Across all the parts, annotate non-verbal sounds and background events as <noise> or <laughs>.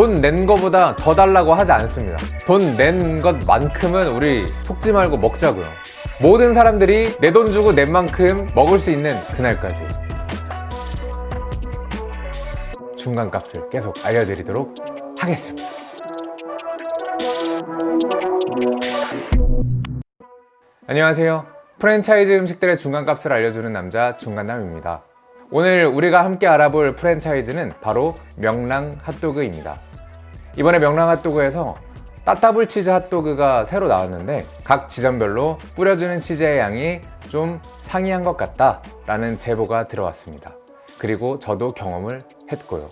돈 낸 거보다 더 달라고 하지 않습니다. 돈 낸 것만큼은 우리 속지 말고 먹자고요. 모든 사람들이 내 돈 주고 낸 만큼 먹을 수 있는 그날까지. 중간값을 계속 알려드리도록 하겠습니다. 안녕하세요. 프랜차이즈 음식들의 중간값을 알려주는 남자 중간남입니다. 오늘 우리가 함께 알아볼 프랜차이즈는 바로 명랑 핫도그입니다 이번에 명랑 핫도그에서 따따블 치즈 핫도그가 새로 나왔는데 각 지점별로 뿌려주는 치즈의 양이 좀 상이한 것 같다 라는 제보가 들어왔습니다. 그리고 저도 경험을 했고요.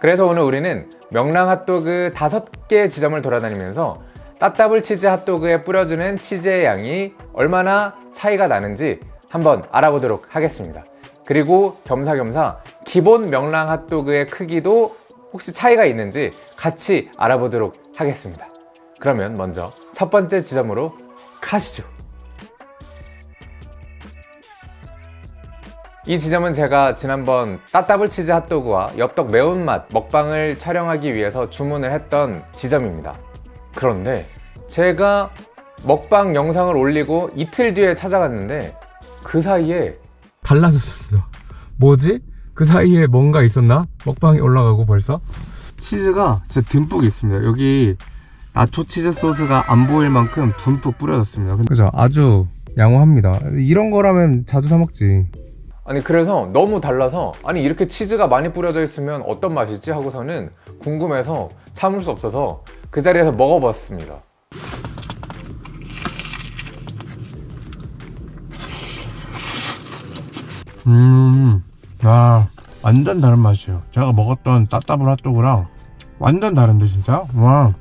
그래서 오늘 우리는 명랑 핫도그 5개 지점을 돌아다니면서 따따블 치즈 핫도그에 뿌려주는 치즈의 양이 얼마나 차이가 나는지 한번 알아보도록 하겠습니다. 그리고 겸사겸사 기본 명랑 핫도그의 크기도 혹시 차이가 있는지 같이 알아보도록 하겠습니다 그러면 먼저 첫 번째 지점으로 가시죠 이 지점은 제가 지난번 따따블 치즈 핫도그와 엽떡 매운맛 먹방을 촬영하기 위해서 주문을 했던 지점입니다 그런데 제가 먹방 영상을 올리고 이틀 뒤에 찾아갔는데 그 사이에 달라졌습니다. 뭐지? 그 사이에 뭔가 있었나? 먹방이 올라가고 벌써? 치즈가 진짜 듬뿍 있습니다. 여기 나초 치즈 소스가 안 보일 만큼 듬뿍 뿌려졌습니다. 그죠? 아주 양호합니다. 이런 거라면 자주 사 먹지. 아니 그래서 너무 달라서 아니 이렇게 치즈가 많이 뿌려져 있으면 어떤 맛이지 하고서는 궁금해서 참을 수 없어서 그 자리에서 먹어봤습니다 음, 아, 완전 다른 맛이에요. 제가 먹었던 따따블 핫도그랑 완전 다른데 진짜? 와,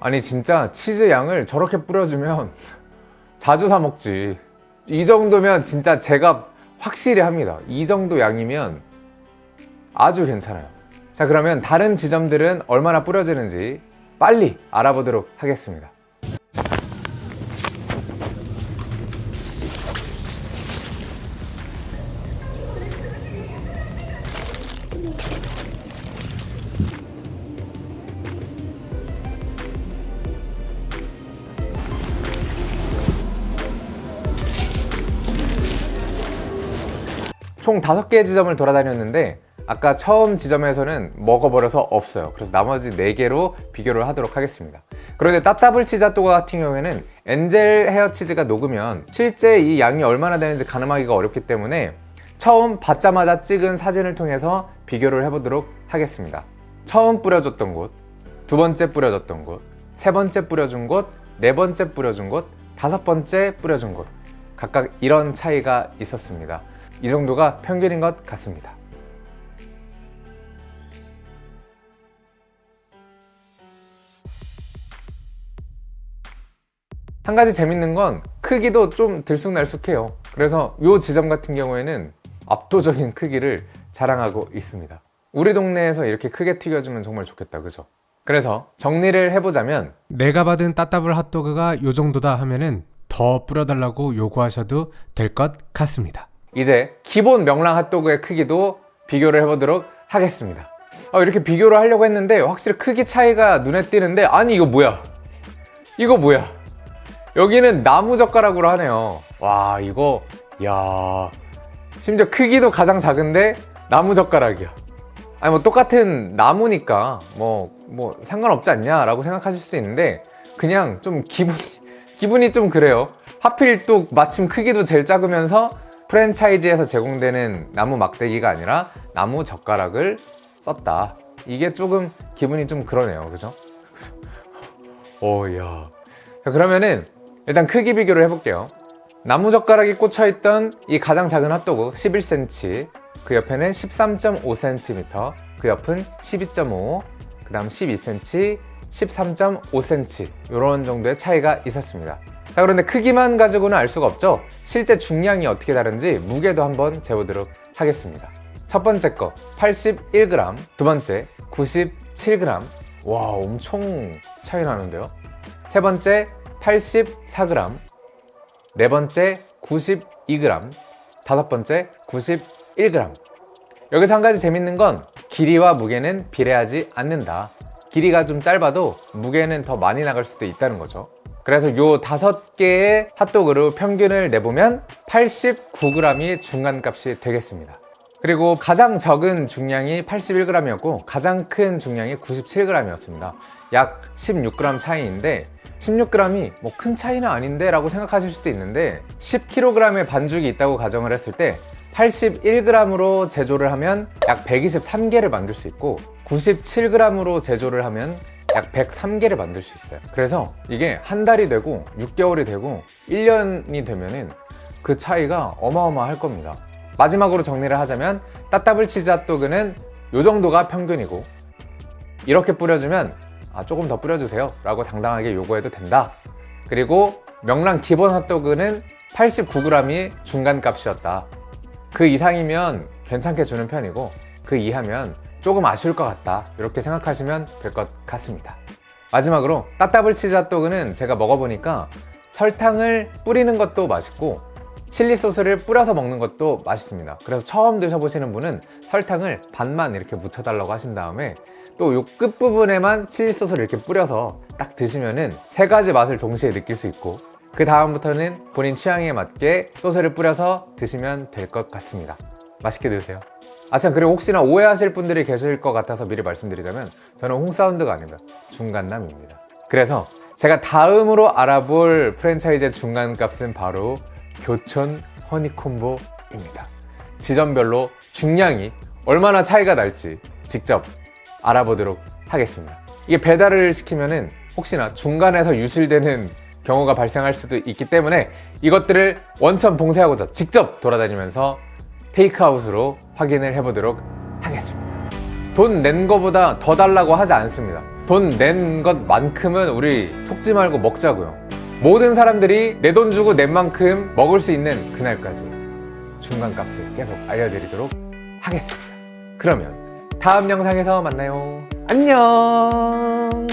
아니 진짜 치즈 양을 저렇게 뿌려주면 자주 사 먹지. 이 정도면 진짜 제가 확실히 합니다. 이 정도 양이면 아주 괜찮아요. 자 그러면 다른 지점들은 얼마나 뿌려지는지 빨리 알아보도록 하겠습니다 총 5개 지점을 돌아다녔는데 아까 처음 지점에서는 먹어버려서 없어요. 그래서 나머지 4개로 비교를 하도록 하겠습니다. 그런데 따따블 핫도그 같은 경우에는 엔젤 헤어 치즈가 녹으면 실제 이 양이 얼마나 되는지 가늠하기가 어렵기 때문에 처음 받자마자 찍은 사진을 통해서 비교를 해보도록 하겠습니다. 처음 뿌려줬던 곳, 두 번째 뿌려줬던 곳, 세 번째 뿌려준 곳, 네 번째 뿌려준 곳, 다섯 번째 뿌려준 곳. 각각 이런 차이가 있었습니다 이 정도가 평균인 것 같습니다 한 가지 재밌는 건 크기도 좀 들쑥날쑥해요 그래서 이 지점 같은 경우에는 압도적인 크기를 자랑하고 있습니다 우리 동네에서 이렇게 크게 튀겨주면 정말 좋겠다 그죠? 그래서 정리를 해보자면 내가 받은 따따블 핫도그가 요 정도다 하면은 더 뿌려달라고 요구하셔도 될 것 같습니다. 이제 기본 명랑 핫도그의 크기도 비교를 해보도록 하겠습니다. 어, 이렇게 비교를 하려고 했는데 확실히 크기 차이가 눈에 띄는데 아니 이거 뭐야? 이거 뭐야? 여기는 나무 젓가락으로 하네요. 와 이거 야. 심지어 크기도 가장 작은데 나무 젓가락이야. 아니 뭐 똑같은 나무니까 뭐뭐 상관없지 않냐 라고 생각하실 수 있는데 그냥 좀 기분 <laughs> 기분이 좀 그래요. 하필 또 마침 크기도 제일 작으면서 프랜차이즈에서 제공되는 나무 막대기가 아니라 나무 젓가락을 썼다. 이게 조금 기분이 좀 그러네요. 그죠? <laughs> 오야. 자 그러면은 일단 크기 비교를 해볼게요. 나무 젓가락이 꽂혀있던 이 가장 작은 핫도그 11cm 그 옆에는 13.5cm 그 옆은 12.5 그 다음 12cm 13.5cm 이런 정도의 차이가 있었습니다 자 그런데 크기만 가지고는 알 수가 없죠. 실제 중량이 어떻게 다른지 무게도 한번 재보도록 하겠습니다. 첫 번째 거 81g 두 번째 97g 와 엄청 차이 나는데요? 세 번째 84g 네 번째 92g 다섯 번째 91g 여기서 한 가지 재밌는 건 길이와 무게는 비례하지 않는다. 길이가 좀 짧아도 무게는 더 많이 나갈 수도 있다는 거죠. 그래서 요 다섯 개의 핫도그로 평균을 내보면 89g이 중간값이 되겠습니다. 그리고 가장 적은 중량이 81g이었고 가장 큰 중량이 97g이었습니다. 약 16g 차이인데 16g이 뭐 큰 차이는 아닌데 라고 생각하실 수도 있는데 10kg의 반죽이 있다고 가정을 했을 때 81g으로 제조를 하면 약 123개를 만들 수 있고 97g으로 제조를 하면 약 103개를 만들 수 있어요. 그래서 이게 한 달이 되고 6개월이 되고 1년이 되면은 그 차이가 어마어마할 겁니다. 마지막으로 정리를 하자면 따따블 치즈 핫도그는 이 정도가 평균이고 이렇게 뿌려주면 아, 조금 더 뿌려주세요 라고 당당하게 요구해도 된다. 그리고 명랑 기본 핫도그는 89g이 중간값이었다. 그 이상이면 괜찮게 주는 편이고 그 이하면 조금 아쉬울 것 같다. 이렇게 생각하시면 될 것 같습니다. 마지막으로 따따블 치즈 핫도그는 제가 먹어보니까 설탕을 뿌리는 것도 맛있고 칠리 소스를 뿌려서 먹는 것도 맛있습니다. 그래서 처음 드셔보시는 분은 설탕을 반만 이렇게 묻혀달라고 하신 다음에 또 요 끝부분에만 칠리 소스를 이렇게 뿌려서 딱 드시면은 세 가지 맛을 동시에 느낄 수 있고 그 다음부터는 본인 취향에 맞게 소스를 뿌려서 드시면 될 것 같습니다. 맛있게 드세요 아참 그리고 혹시나 오해하실 분들이 계실 것 같아서 미리 말씀드리자면 저는 홍사운드가 아닙니다. 중간남입니다. 그래서 제가 다음으로 알아볼 프랜차이즈의 중간값은 바로 교촌 허니콤보입니다. 지점별로 중량이 얼마나 차이가 날지 직접 알아보도록 하겠습니다. 이게 배달을 시키면 은 혹시나 중간에서 유실되는 경우가 발생할 수도 있기 때문에 이것들을 원천 봉쇄하고자 직접 돌아다니면서 테이크아웃으로 확인을 해보도록 하겠습니다. 돈 낸 거보다 더 달라고 하지 않습니다. 돈 낸 것만큼은 우리 속지 말고 먹자고요. 모든 사람들이 내 돈 주고 낸 만큼 먹을 수 있는 그날까지 중간값을 계속 알려드리도록 하겠습니다. 그러면 다음 영상에서 만나요. 안녕!